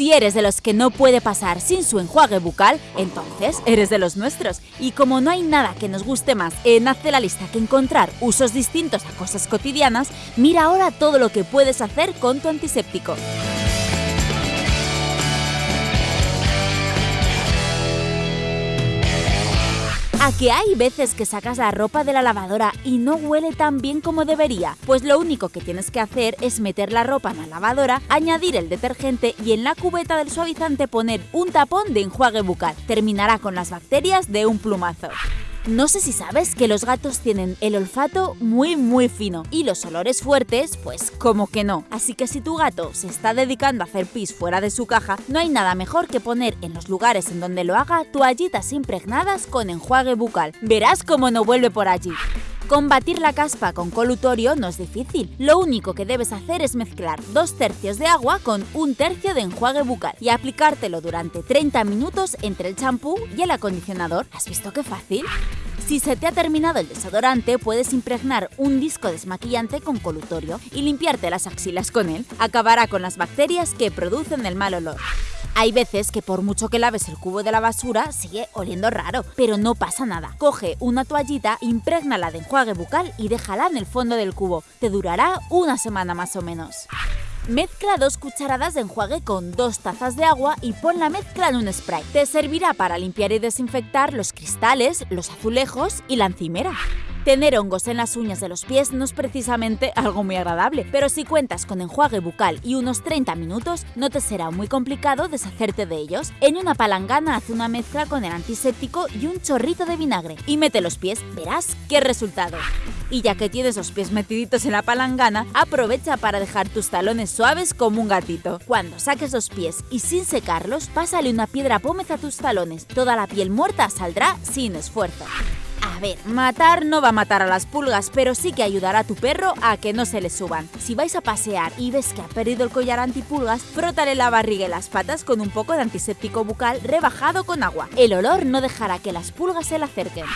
Si eres de los que no puede pasar sin su enjuague bucal, entonces eres de los nuestros. Y como no hay nada que nos guste más en Hazte la lista que encontrar usos distintos a cosas cotidianas, mira ahora todo lo que puedes hacer con tu antiséptico. ¿A que hay veces que sacas la ropa de la lavadora y no huele tan bien como debería? Pues lo único que tienes que hacer es meter la ropa en la lavadora, añadir el detergente y en la cubeta del suavizante poner un tapón de enjuague bucal. Terminará con las bacterias de un plumazo. No sé si sabes que los gatos tienen el olfato muy muy fino y los olores fuertes, pues como que no. Así que si tu gato se está dedicando a hacer pis fuera de su caja, no hay nada mejor que poner en los lugares en donde lo haga toallitas impregnadas con enjuague bucal. Verás cómo no vuelve por allí. Combatir la caspa con colutorio no es difícil. Lo único que debes hacer es mezclar dos tercios de agua con un tercio de enjuague bucal y aplicártelo durante 30 minutos entre el champú y el acondicionador. ¿Has visto qué fácil? Si se te ha terminado el desodorante, puedes impregnar un disco desmaquillante con colutorio y limpiarte las axilas con él. Acabará con las bacterias que producen el mal olor. Hay veces que por mucho que laves el cubo de la basura, sigue oliendo raro, pero no pasa nada. Coge una toallita, imprégnala de enjuague bucal y déjala en el fondo del cubo. Te durará una semana más o menos. Mezcla dos cucharadas de enjuague con dos tazas de agua y pon la mezcla en un spray. Te servirá para limpiar y desinfectar los cristales, los azulejos y la encimera. Tener hongos en las uñas de los pies no es precisamente algo muy agradable, pero si cuentas con enjuague bucal y unos 30 minutos, no te será muy complicado deshacerte de ellos. En una palangana haz una mezcla con el antiséptico y un chorrito de vinagre y mete los pies, verás qué resultado. Y ya que tienes los pies metiditos en la palangana, aprovecha para dejar tus talones suaves como un gatito. Cuando saques los pies y sin secarlos, pásale una piedra pómez a tus talones. Toda la piel muerta saldrá sin esfuerzo. A ver, matar no va a matar a las pulgas, pero sí que ayudará a tu perro a que no se le suban. Si vais a pasear y ves que ha perdido el collar antipulgas, frótale la barriga y las patas con un poco de antiséptico bucal rebajado con agua. El olor no dejará que las pulgas se le acerquen.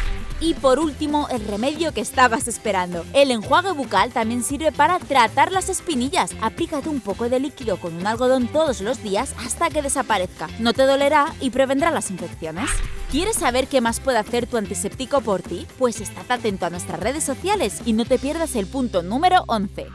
Y por último, el remedio que estabas esperando. El enjuague bucal también sirve para tratar las espinillas. Aplícate un poco de líquido con un algodón todos los días hasta que desaparezca. No te dolerá y prevendrá las infecciones. ¿Quieres saber qué más puede hacer tu antiséptico por ti? Pues estate atento a nuestras redes sociales y no te pierdas el punto número 11.